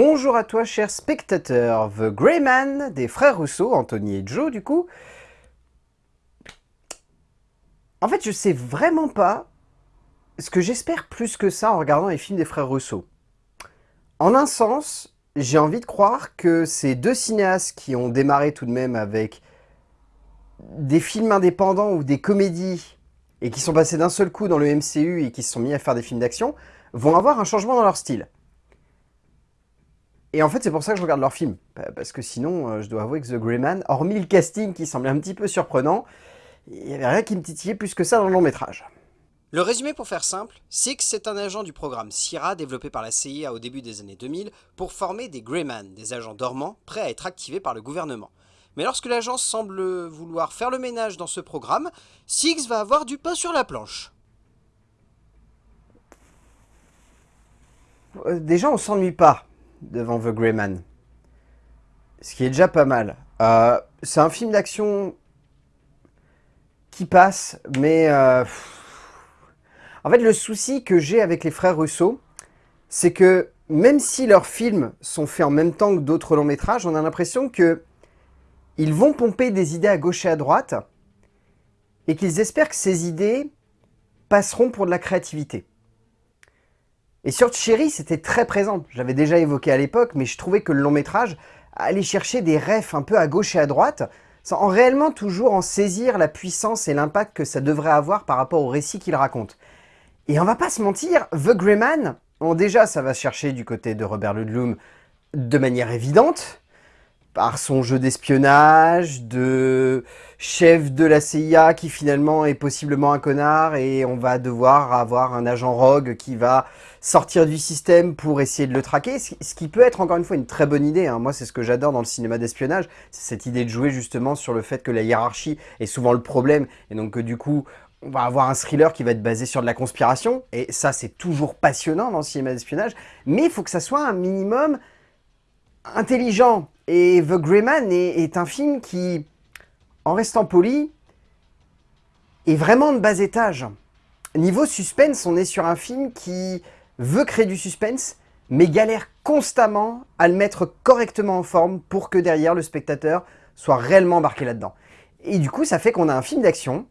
Bonjour à toi, cher spectateur, The Greyman des frères Rousseau, Anthony et Joe, du coup. En fait, je sais vraiment pas ce que j'espère plus que ça en regardant les films des frères Rousseau. En un sens, j'ai envie de croire que ces deux cinéastes qui ont démarré tout de même avec des films indépendants ou des comédies et qui sont passés d'un seul coup dans le MCU et qui se sont mis à faire des films d'action, vont avoir un changement dans leur style. Et en fait, c'est pour ça que je regarde leurs films. Parce que sinon, euh, je dois avouer que The Grey Man, hormis le casting qui semblait un petit peu surprenant, il n'y avait rien qui me titillait plus que ça dans le long métrage. Le résumé pour faire simple, Six c'est un agent du programme SIRA développé par la CIA au début des années 2000 pour former des Greyman, des agents dormants prêts à être activés par le gouvernement. Mais lorsque l'agence semble vouloir faire le ménage dans ce programme, Six va avoir du pain sur la planche. Euh, déjà, on s'ennuie pas devant The Grey Man. Ce qui est déjà pas mal. Euh, c'est un film d'action qui passe, mais... Euh, en fait, le souci que j'ai avec les frères Russo, c'est que même si leurs films sont faits en même temps que d'autres longs métrages, on a l'impression que ils vont pomper des idées à gauche et à droite, et qu'ils espèrent que ces idées passeront pour de la créativité. Et sur Cherry, c'était très présent. J'avais déjà évoqué à l'époque, mais je trouvais que le long métrage allait chercher des refs un peu à gauche et à droite, sans réellement toujours en saisir la puissance et l'impact que ça devrait avoir par rapport au récit qu'il raconte. Et on va pas se mentir, The Greyman, bon déjà ça va chercher du côté de Robert Ludlum de manière évidente, par son jeu d'espionnage, de chef de la CIA qui finalement est possiblement un connard et on va devoir avoir un agent rogue qui va sortir du système pour essayer de le traquer, ce qui peut être encore une fois une très bonne idée. Hein. Moi, c'est ce que j'adore dans le cinéma d'espionnage, c'est cette idée de jouer justement sur le fait que la hiérarchie est souvent le problème et donc que du coup, on va avoir un thriller qui va être basé sur de la conspiration et ça, c'est toujours passionnant dans le cinéma d'espionnage, mais il faut que ça soit un minimum intelligent. Et The Greyman est, est un film qui, en restant poli, est vraiment de bas étage. Niveau suspense, on est sur un film qui veut créer du suspense, mais galère constamment à le mettre correctement en forme pour que derrière le spectateur soit réellement embarqué là-dedans. Et du coup, ça fait qu'on a un film d'action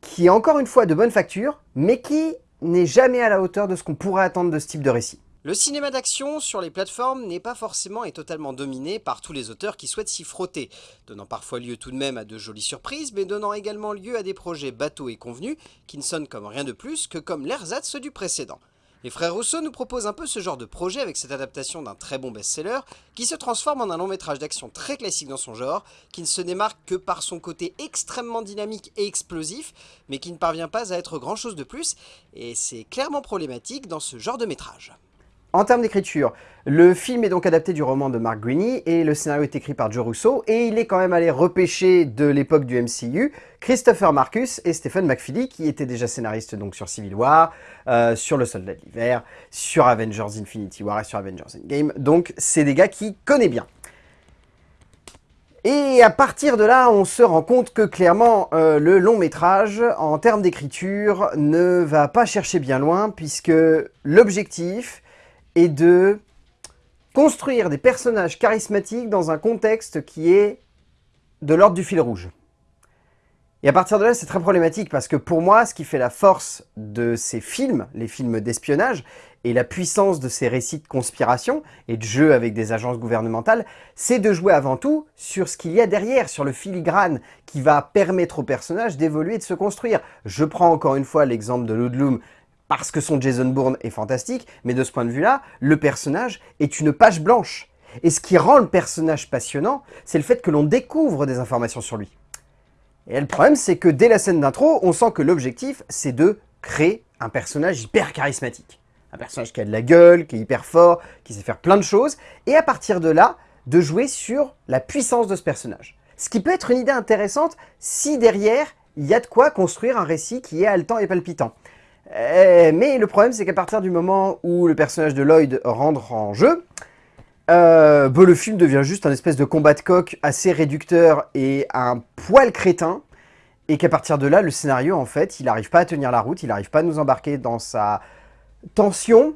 qui est encore une fois de bonne facture, mais qui n'est jamais à la hauteur de ce qu'on pourrait attendre de ce type de récit. Le cinéma d'action sur les plateformes n'est pas forcément et totalement dominé par tous les auteurs qui souhaitent s'y frotter, donnant parfois lieu tout de même à de jolies surprises, mais donnant également lieu à des projets bateaux et convenus qui ne sonnent comme rien de plus que comme l'ersatz du précédent. Les frères Rousseau nous proposent un peu ce genre de projet avec cette adaptation d'un très bon best-seller qui se transforme en un long métrage d'action très classique dans son genre, qui ne se démarque que par son côté extrêmement dynamique et explosif, mais qui ne parvient pas à être grand chose de plus, et c'est clairement problématique dans ce genre de métrage. En termes d'écriture, le film est donc adapté du roman de Mark Greaney et le scénario est écrit par Joe Russo et il est quand même allé repêcher de l'époque du MCU Christopher Marcus et Stephen McFeely qui étaient déjà scénaristes donc sur Civil War, euh, sur Le Soldat de l'Hiver, sur Avengers Infinity War et sur Avengers Endgame. Donc c'est des gars qui connaissent bien. Et à partir de là, on se rend compte que clairement, euh, le long métrage, en termes d'écriture, ne va pas chercher bien loin, puisque l'objectif, et de construire des personnages charismatiques dans un contexte qui est de l'ordre du fil rouge. Et à partir de là, c'est très problématique parce que pour moi, ce qui fait la force de ces films, les films d'espionnage, et la puissance de ces récits de conspiration et de jeu avec des agences gouvernementales, c'est de jouer avant tout sur ce qu'il y a derrière, sur le filigrane qui va permettre aux personnages d'évoluer et de se construire. Je prends encore une fois l'exemple de Ludlum parce que son Jason Bourne est fantastique, mais de ce point de vue-là, le personnage est une page blanche. Et ce qui rend le personnage passionnant, c'est le fait que l'on découvre des informations sur lui. Et le problème, c'est que dès la scène d'intro, on sent que l'objectif, c'est de créer un personnage hyper charismatique. Un personnage qui a de la gueule, qui est hyper fort, qui sait faire plein de choses, et à partir de là, de jouer sur la puissance de ce personnage. Ce qui peut être une idée intéressante si derrière, il y a de quoi construire un récit qui est haletant et palpitant. Euh, mais le problème, c'est qu'à partir du moment où le personnage de Lloyd rentre en jeu, euh, bah, le film devient juste un espèce de combat de coq assez réducteur et un poil crétin, et qu'à partir de là, le scénario, en fait, il n'arrive pas à tenir la route, il n'arrive pas à nous embarquer dans sa tension,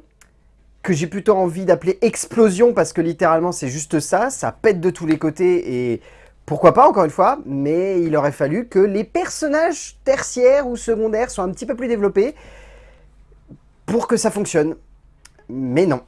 que j'ai plutôt envie d'appeler explosion, parce que littéralement c'est juste ça, ça pète de tous les côtés, et pourquoi pas encore une fois, mais il aurait fallu que les personnages tertiaires ou secondaires soient un petit peu plus développés pour que ça fonctionne. Mais non,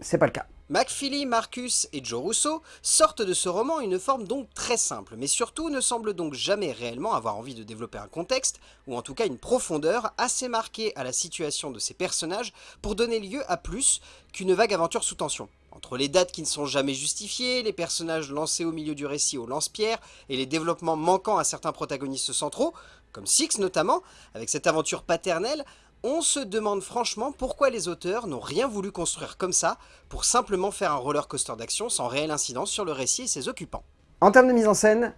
c'est pas le cas. McFeely, Marcus et Joe Russo sortent de ce roman une forme donc très simple, mais surtout ne semblent donc jamais réellement avoir envie de développer un contexte, ou en tout cas une profondeur assez marquée à la situation de ces personnages pour donner lieu à plus qu'une vague aventure sous tension. Entre les dates qui ne sont jamais justifiées, les personnages lancés au milieu du récit au lance-pierre, et les développements manquants à certains protagonistes centraux, comme Six notamment, avec cette aventure paternelle, on se demande franchement pourquoi les auteurs n'ont rien voulu construire comme ça pour simplement faire un roller coaster d'action sans réelle incidence sur le récit et ses occupants. En termes de mise en scène,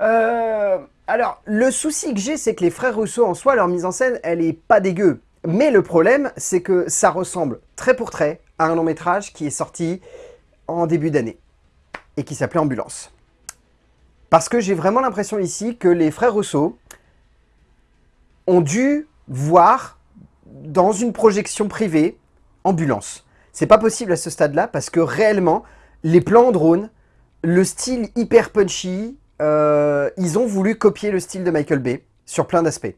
euh, alors le souci que j'ai c'est que les frères Rousseau en soi, leur mise en scène, elle est pas dégueu. Mais le problème, c'est que ça ressemble très pour trait un long métrage qui est sorti en début d'année et qui s'appelait Ambulance. Parce que j'ai vraiment l'impression ici que les frères Rousseau ont dû voir dans une projection privée, ambulance. C'est pas possible à ce stade-là parce que réellement, les plans en drone, le style hyper punchy, euh, ils ont voulu copier le style de Michael Bay sur plein d'aspects.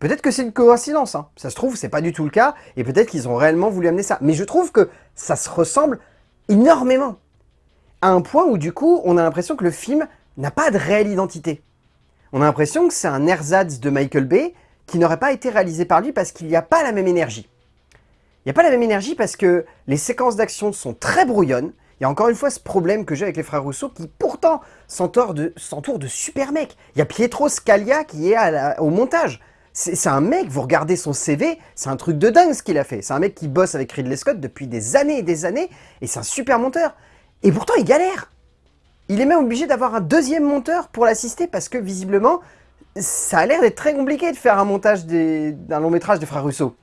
Peut-être que c'est une coïncidence, hein. ça se trouve, c'est pas du tout le cas, et peut-être qu'ils ont réellement voulu amener ça. Mais je trouve que ça se ressemble énormément. À un point où du coup, on a l'impression que le film n'a pas de réelle identité. On a l'impression que c'est un ersatz de Michael Bay, qui n'aurait pas été réalisé par lui parce qu'il n'y a pas la même énergie. Il n'y a pas la même énergie parce que les séquences d'action sont très brouillonnes. Il y a encore une fois ce problème que j'ai avec les frères Rousseau qui pourtant s'entourent de, de super mecs. Il y a Pietro Scalia qui est au montage. C'est un mec, vous regardez son CV, c'est un truc de dingue ce qu'il a fait. C'est un mec qui bosse avec Ridley Scott depuis des années et des années, et c'est un super monteur. Et pourtant, il galère. Il est même obligé d'avoir un deuxième monteur pour l'assister parce que visiblement, ça a l'air d'être très compliqué de faire un montage d'un long métrage des frères Russo.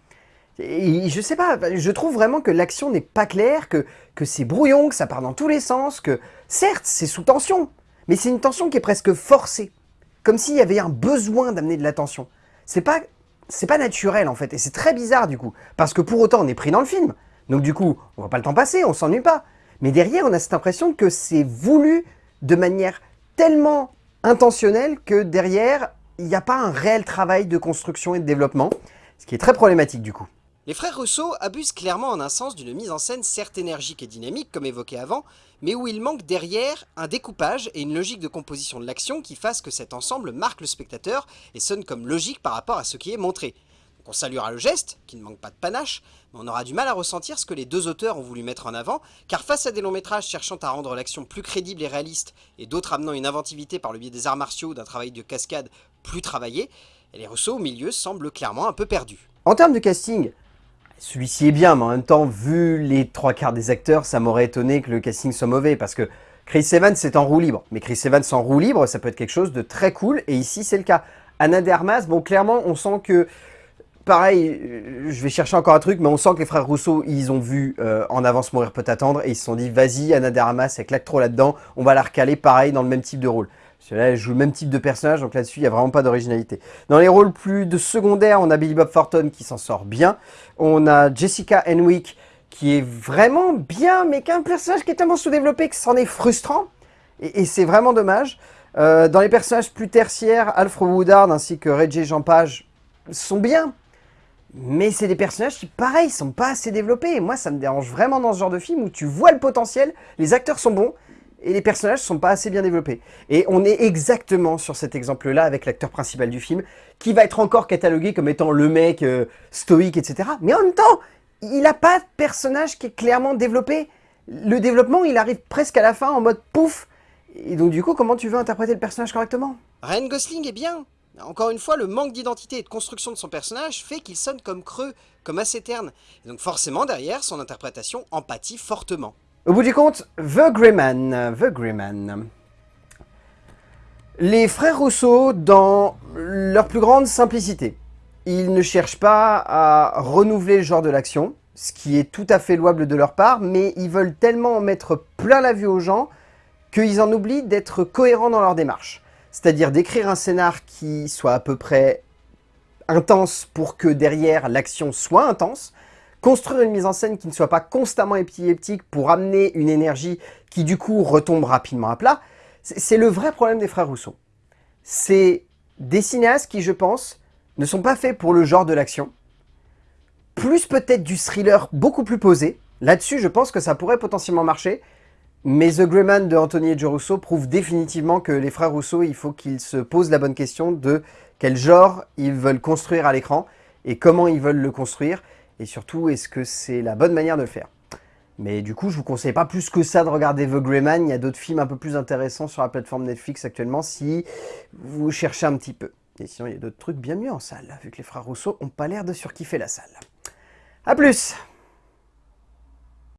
Et je sais pas, je trouve vraiment que l'action n'est pas claire, que, que c'est brouillon, que ça part dans tous les sens, que certes c'est sous tension, mais c'est une tension qui est presque forcée. Comme s'il y avait un besoin d'amener de la tension. C'est pas, pas naturel en fait, et c'est très bizarre du coup. Parce que pour autant on est pris dans le film, donc du coup on voit pas le temps passer, on s'ennuie pas. Mais derrière on a cette impression que c'est voulu de manière tellement intentionnelle que derrière il n'y a pas un réel travail de construction et de développement, ce qui est très problématique du coup. Les frères Rousseau abusent clairement en un sens d'une mise en scène certes énergique et dynamique comme évoqué avant, mais où il manque derrière un découpage et une logique de composition de l'action qui fasse que cet ensemble marque le spectateur et sonne comme logique par rapport à ce qui est montré. On saluera le geste, qui ne manque pas de panache, mais on aura du mal à ressentir ce que les deux auteurs ont voulu mettre en avant, car face à des longs métrages cherchant à rendre l'action plus crédible et réaliste, et d'autres amenant une inventivité par le biais des arts martiaux d'un travail de cascade plus travaillé, les Rousseau au milieu semblent clairement un peu perdus. En termes de casting, celui-ci est bien, mais en même temps, vu les trois quarts des acteurs, ça m'aurait étonné que le casting soit mauvais, parce que Chris Evans c'est en roue libre, mais Chris Evans en roue libre, ça peut être quelque chose de très cool, et ici c'est le cas. Anna Dermas, bon clairement on sent que pareil, euh, je vais chercher encore un truc, mais on sent que les frères Rousseau, ils ont vu euh, En avance mourir peut attendre, et ils se sont dit, vas-y, Anna Daramas, elle claque là-dedans, on va la recaler pareil dans le même type de rôle. Là, elle joue le même type de personnage, donc là-dessus, il n'y a vraiment pas d'originalité. Dans les rôles plus de secondaire, on a Billy Bob Thornton qui s'en sort bien. On a Jessica Henwick qui est vraiment bien, mais qui a un personnage qui est tellement sous-développé que c'en est frustrant. Et, c'est vraiment dommage. Euh, dans les personnages plus tertiaires, Alfred Woodard ainsi que Reggie Jean Page sont bien, mais c'est des personnages qui, pareil, sont pas assez développés. Et moi, ça me dérange vraiment dans ce genre de film où tu vois le potentiel, les acteurs sont bons, et les personnages sont pas assez bien développés. Et on est exactement sur cet exemple-là avec l'acteur principal du film, qui va être encore catalogué comme étant le mec euh, stoïque, etc. Mais en même temps, il n'a pas de personnage qui est clairement développé. Le développement, il arrive presque à la fin en mode pouf. Et donc du coup, comment tu veux interpréter le personnage correctement? Ryan Gosling est bien, encore une fois, le manque d'identité et de construction de son personnage fait qu'il sonne comme creux, comme assez terne. Et donc forcément, derrière, son interprétation empathie fortement. Au bout du compte, The Greyman, The Greyman. Les frères Rousseau, dans leur plus grande simplicité, ils ne cherchent pas à renouveler le genre de l'action, ce qui est tout à fait louable de leur part, mais ils veulent tellement en mettre plein la vue aux gens qu'ils en oublient d'être cohérents dans leur démarche c'est-à-dire d'écrire un scénar qui soit à peu près intense pour que derrière l'action soit intense, construire une mise en scène qui ne soit pas constamment épileptique pour amener une énergie qui du coup retombe rapidement à plat, c'est le vrai problème des frères Rousseau. C'est des cinéastes qui, je pense, ne sont pas faits pour le genre de l'action, plus peut-être du thriller beaucoup plus posé. Là-dessus, je pense que ça pourrait potentiellement marcher, mais The Grey Man de Anthony et Joe Rousseau prouve définitivement que les frères Rousseau, il faut qu'ils se posent la bonne question de quel genre ils veulent construire à l'écran et comment ils veulent le construire. Et surtout, est-ce que c'est la bonne manière de le faire? Mais du coup, je vous conseille pas plus que ça de regarder The Grey Man. Il y a d'autres films un peu plus intéressants sur la plateforme Netflix actuellement si vous cherchez un petit peu. Et sinon, il y a d'autres trucs bien mieux en salle, vu que les frères Rousseau ont pas l'air de surkiffer la salle. A plus